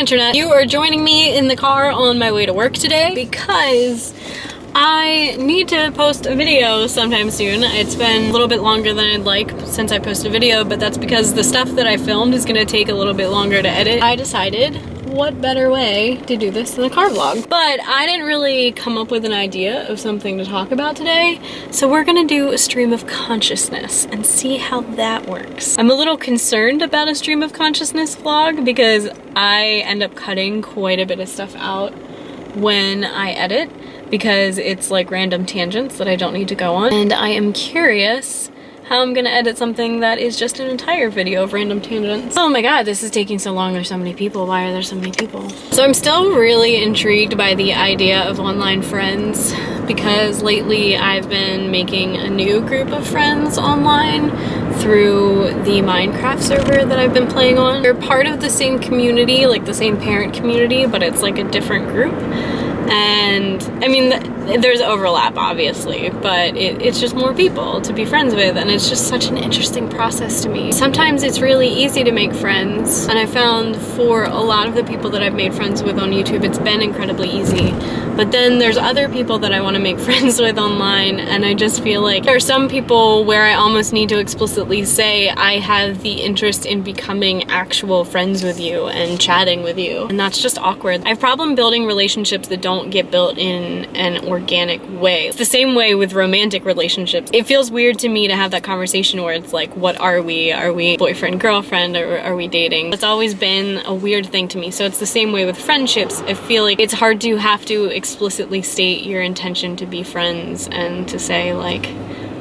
internet. You are joining me in the car on my way to work today because I need to post a video sometime soon. It's been a little bit longer than I'd like since I posted a video, but that's because the stuff that I filmed is gonna take a little bit longer to edit. I decided what better way to do this than a car vlog? But I didn't really come up with an idea of something to talk about today, so we're gonna do a stream of consciousness and see how that works. I'm a little concerned about a stream of consciousness vlog because I end up cutting quite a bit of stuff out when I edit because it's like random tangents that I don't need to go on. And I am curious how I'm gonna edit something that is just an entire video of random tangents. Oh my god, this is taking so long. There's so many people. Why are there so many people? So I'm still really intrigued by the idea of online friends because lately I've been making a new group of friends online through the Minecraft server that I've been playing on. They're part of the same community, like the same parent community, but it's like a different group. And I mean, there's overlap obviously, but it, it's just more people to be friends with and it's just such an interesting process to me. Sometimes it's really easy to make friends and I found for a lot of the people that I've made friends with on YouTube, it's been incredibly easy. But then there's other people that I want to make friends with online and I just feel like there are some people where I almost need to explicitly say I have the interest in becoming actual friends with you and chatting with you and that's just awkward. I have problem building relationships that don't get built in an organic way. It's the same way with romantic relationships. It feels weird to me to have that conversation where it's like, what are we? Are we boyfriend, girlfriend, or are we dating? It's always been a weird thing to me. So it's the same way with friendships. I feel like it's hard to have to explicitly state your intention to be friends and to say like,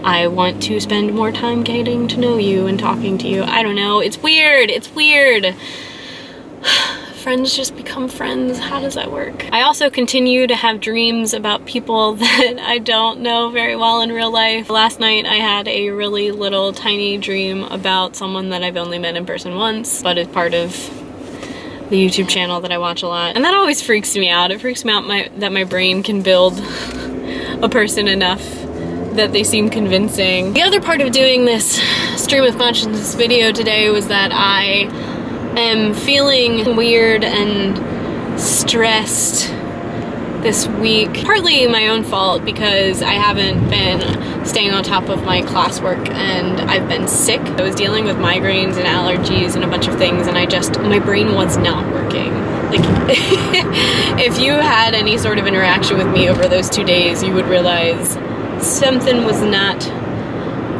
I want to spend more time getting to know you and talking to you. I don't know. It's weird. It's weird friends just become friends? How does that work? I also continue to have dreams about people that I don't know very well in real life. Last night I had a really little tiny dream about someone that I've only met in person once, but is part of the YouTube channel that I watch a lot. And that always freaks me out. It freaks me out my, that my brain can build a person enough that they seem convincing. The other part of doing this stream of consciousness video today was that I am feeling weird and stressed this week. Partly my own fault because I haven't been staying on top of my classwork and I've been sick. I was dealing with migraines and allergies and a bunch of things and I just, my brain was not working. Like, if you had any sort of interaction with me over those two days, you would realize something was not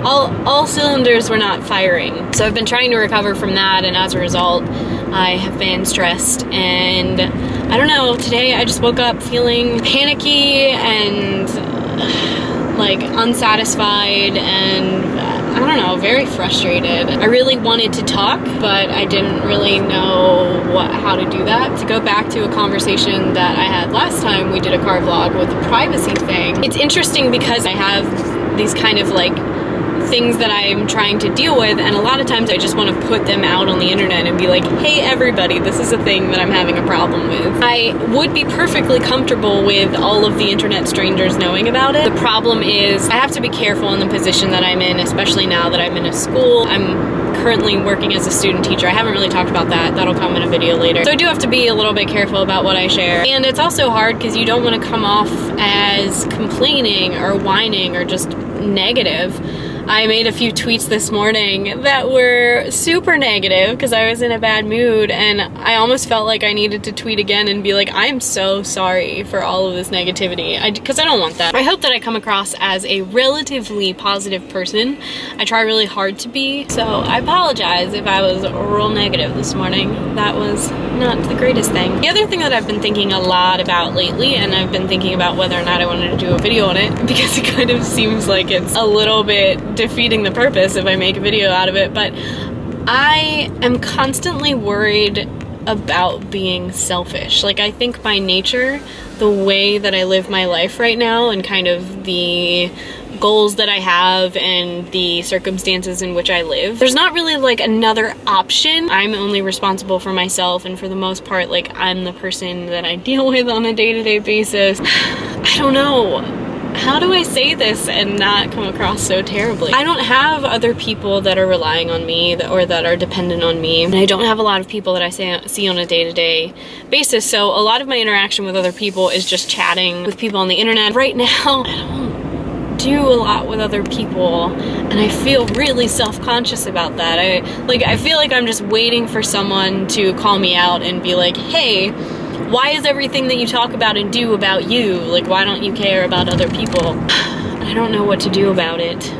all, all cylinders were not firing. So I've been trying to recover from that and as a result, I have been stressed and I don't know, today I just woke up feeling panicky and uh, like unsatisfied and uh, I don't know, very frustrated. I really wanted to talk, but I didn't really know what how to do that. To go back to a conversation that I had last time we did a car vlog with the privacy thing, it's interesting because I have these kind of like things that I'm trying to deal with and a lot of times I just want to put them out on the internet and be like, hey everybody, this is a thing that I'm having a problem with. I would be perfectly comfortable with all of the internet strangers knowing about it. The problem is I have to be careful in the position that I'm in, especially now that I'm in a school. I'm currently working as a student teacher. I haven't really talked about that. That'll come in a video later. So I do have to be a little bit careful about what I share. And it's also hard because you don't want to come off as complaining or whining or just negative I made a few tweets this morning that were super negative because I was in a bad mood and I almost felt like I needed to tweet again and be like, I'm so sorry for all of this negativity because I, I don't want that. I hope that I come across as a relatively positive person. I try really hard to be, so I apologize if I was real negative this morning. That was not the greatest thing. The other thing that I've been thinking a lot about lately, and I've been thinking about whether or not I wanted to do a video on it because it kind of seems like it's a little bit defeating the purpose if I make a video out of it, but I am constantly worried about being selfish. Like I think by nature, the way that I live my life right now and kind of the goals that I have and the circumstances in which I live. There's not really like another option. I'm only responsible for myself and for the most part like I'm the person that I deal with on a day-to-day -day basis. I don't know how do I say this and not come across so terribly? I don't have other people that are relying on me or that are dependent on me. And I don't have a lot of people that I see on a day-to-day -day basis. So a lot of my interaction with other people is just chatting with people on the internet. Right now, I don't do a lot with other people and I feel really self-conscious about that. I like I feel like I'm just waiting for someone to call me out and be like, hey, why is everything that you talk about and do about you? Like, why don't you care about other people? I don't know what to do about it.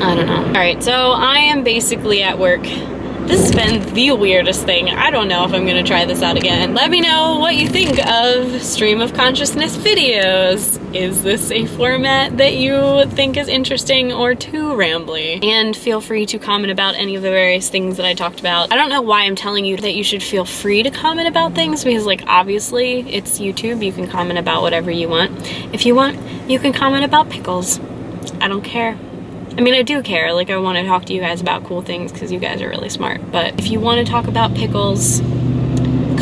I don't know. All right, so I am basically at work this has been the weirdest thing. I don't know if I'm gonna try this out again. Let me know what you think of stream of consciousness videos. Is this a format that you think is interesting or too rambly? And feel free to comment about any of the various things that I talked about. I don't know why I'm telling you that you should feel free to comment about things because like obviously it's YouTube. You can comment about whatever you want. If you want, you can comment about pickles. I don't care. I mean, I do care. Like, I want to talk to you guys about cool things because you guys are really smart. But if you want to talk about pickles,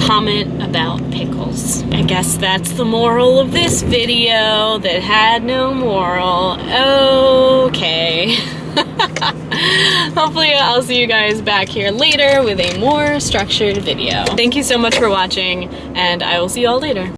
comment about pickles. I guess that's the moral of this video that had no moral. Okay. Hopefully I'll see you guys back here later with a more structured video. Thank you so much for watching and I will see you all later.